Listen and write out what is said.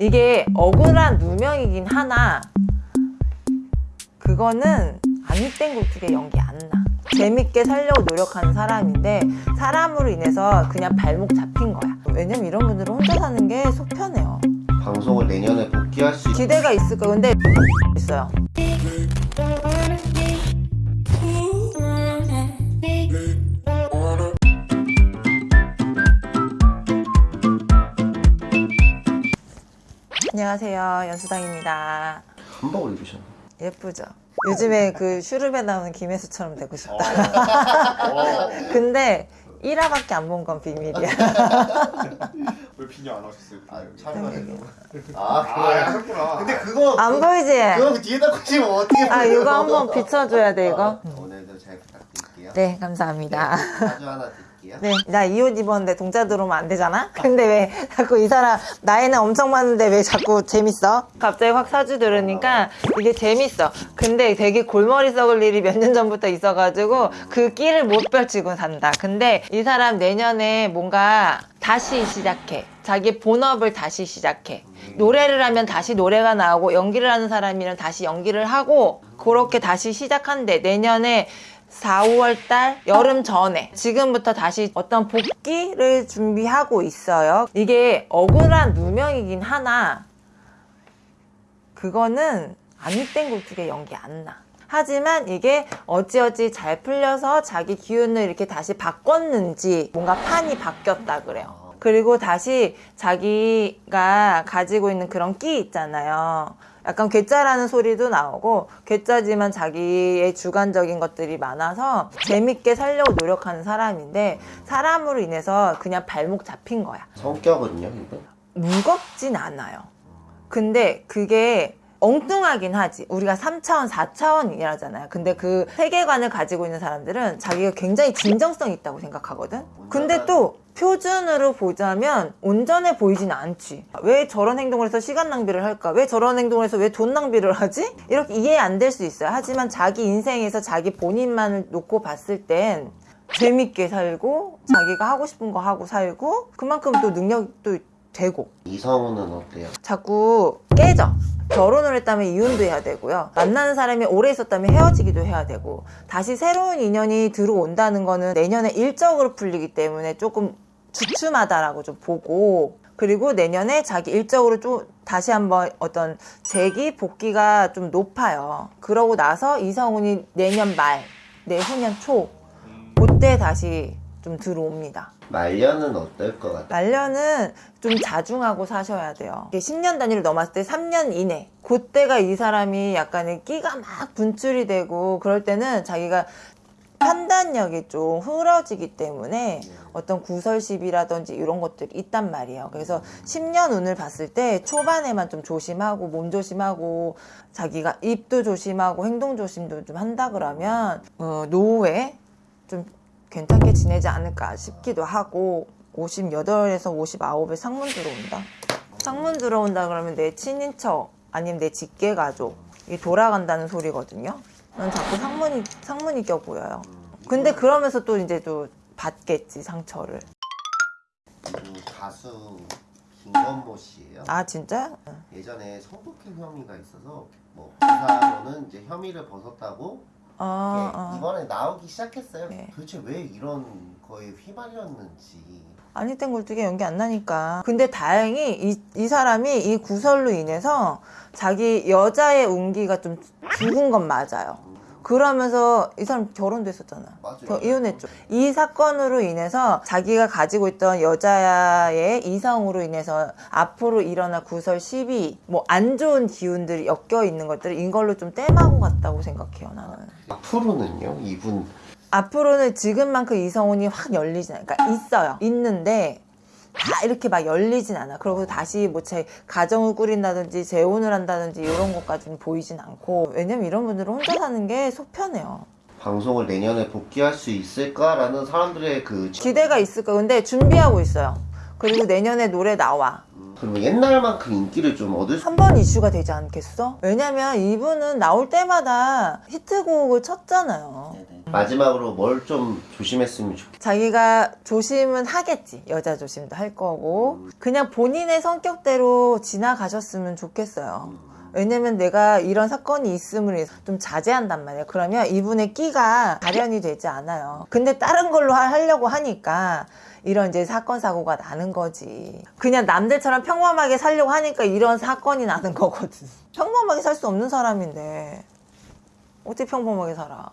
이게 억울한 누명이긴 하나 그거는 아니땡 굴뚝의 연기 안 나. 재밌게 살려고 노력하는 사람인데 사람으로 인해서 그냥 발목 잡힌 거야. 왜냐면 이런 분들은 혼자 사는 게 속 편해요. 방송을 내년에 복귀할 수 있... 기대가 있을 거 근데 있어요. 안녕하세요. 연수당입니다. 한복을 입으셨네 예쁘죠? 요즘에 그 슈룹에 나오는 김혜수처럼 되고 싶다. 어. 근데 1화밖에 안 본 건 비밀이야. 왜 비녀 안 하셨어요? 아 네. 촬영하세요 아 아, 그거야 하셨구나. 근데 그거 안 보이지? 그거 뒤에다 꽂히면 어떻게 아, 보여요? 이거 한번 비춰줘야 돼, 이거. 오늘도 잘 부탁드릴게요 네, 감사합니다. 사주 하나 드릴게요 네, 나 이 옷 입었는데 동자 들어오면 안 되잖아? 근데 왜 자꾸 이 사람 나이는 엄청 많은데 왜 자꾸 재밌어? 갑자기 확 사주 들으니까 이게 재밌어. 근데 되게 골머리 썩을 일이 몇 년 전부터 있어가지고 그 끼를 못 펼치고 산다. 근데 이 사람 내년에 뭔가 다시 시작해. 자기 본업을 다시 시작해. 노래를 하면 다시 노래가 나오고 연기를 하는 사람이면 다시 연기를 하고 그렇게 다시 시작한대. 내년에 4, 5월 달 여름 전에 지금부터 다시 어떤 복귀를 준비하고 있어요. 이게 억울한 누명이긴 하나 그거는 아니땡 굴뚝의 연기 안 나. 하지만 이게 어찌어찌 잘 풀려서 자기 기운을 이렇게 다시 바꿨는지 뭔가 판이 바뀌었다 그래요. 그리고 다시 자기가 가지고 있는 그런 끼 있잖아요. 약간 괴짜라는 소리도 나오고 괴짜지만 자기의 주관적인 것들이 많아서 재밌게 살려고 노력하는 사람인데 사람으로 인해서 그냥 발목 잡힌 거야. 성격은요 이거? 무겁진 않아요. 근데 그게 엉뚱하긴 하지. 우리가 3차원, 4차원 이라잖아요. 근데 그 세계관을 가지고 있는 사람들은 자기가 굉장히 진정성 있다고 생각하거든? 근데 또 표준으로 보자면 온전해 보이진 않지. 왜 저런 행동을 해서 시간 낭비를 할까? 왜 저런 행동을 해서 왜 돈 낭비를 하지? 이렇게 이해 안 될 수 있어요. 하지만 자기 인생에서 자기 본인만을 놓고 봤을 땐 재밌게 살고 자기가 하고 싶은 거 하고 살고 그만큼 또 능력도 되고 이성우는 어때요? 자꾸 깨져. 결혼을 했다면 이혼도 해야 되고요. 만나는 사람이 오래 있었다면 헤어지기도 해야 되고 다시 새로운 인연이 들어온다는 거는 내년에 일적으로 풀리기 때문에 조금 주춤하다라고 좀 보고 그리고 내년에 자기 일적으로 좀 다시 한번 어떤 재기 복귀가 좀 높아요. 그러고 나서 이성훈이 내년 말, 내후년 초 그때 다시 좀 들어옵니다. 말년은 어떨 것 같아요? 말년은 좀 자중하고 사셔야 돼요. 이게 10년 단위를 넘었을 때 3년 이내. 그때가 이 사람이 약간의 끼가 막 분출이 되고 그럴 때는 자기가 판단력이 좀 흐려지기 때문에 어떤 구설십이라든지 이런 것들이 있단 말이에요. 그래서 10년 운을 봤을 때 초반에만 좀 조심하고 몸 조심하고 자기가 입도 조심하고 행동 조심도 좀 한다 그러면 어, 노후에 좀 괜찮게 지내지 않을까 싶기도 하고 58에서 59에 상문 들어온다. 상문 들어온다 그러면 내 친인척 아니면 내 직계 가족이 돌아간다는 소리거든요. 난 자꾸 상문이 상문이 껴 보여요. 근데 그러면서 또 이제 또 받겠지 상처를. 그 가수 김건모 씨예요 아 진짜? 예전에 성폭행 혐의가 있어서 뭐 기사로는 이제 혐의를 벗었다고 아, 예, 아. 이번에 나오기 시작했어요. 네. 도대체 왜 이런 거에 휘말렸는지. 아니 땐 굴뚝에 연기 안 나니까. 근데 다행히 이, 이 사람이 이 구설로 인해서 자기 여자의 운기가 좀 죽은 건 맞아요. 그러면서 이 사람 결혼도 했었잖아. 맞아요. 겨- 이혼했죠. 이 사건으로 인해서 자기가 가지고 있던 여자의 이성으로 인해서 앞으로 일어날 구설 시비, 뭐 안 좋은 기운들이 엮여 있는 것들을 이걸로 좀 땜하고 갔다고 생각해요, 나는. 앞으로는요, 이분 앞으로는 지금만큼 이성운이 확 열리진 않아. 그러니까 있어요. 있는데 다 이렇게 막 열리진 않아. 그리고 다시 뭐 제 가정을 꾸린다든지 재혼을 한다든지 이런 것까지는 보이진 않고 왜냐면 이런 분들은 혼자 사는 게 속 편해요. 방송을 내년에 복귀할 수 있을까라는 사람들의 그 기대가 있을 거 근데 준비하고 있어요. 그리고 내년에 노래 나와. 그러면 옛날만큼 인기를 좀 얻을 수 한 번 이슈가 되지 않겠어? 왜냐면 이분은 나올 때마다 히트곡을 쳤잖아요. 네네. 마지막으로 뭘 좀 조심했으면 좋겠어요. 자기가 조심은 하겠지. 여자 조심도 할 거고. 그냥 본인의 성격대로 지나가셨으면 좋겠어요. 왜냐면 내가 이런 사건이 있음을 좀 자제한단 말이에요. 그러면 이분의 끼가 발현이 되지 않아요. 근데 다른 걸로 하- 하려고 하니까 이런 이제 사건 사고가 나는 거지. 그냥 남들처럼 평범하게 살려고 하니까 이런 사건이 나는 거거든. 평범하게 살 수 없는 사람인데 어떻게 평범하게 살아?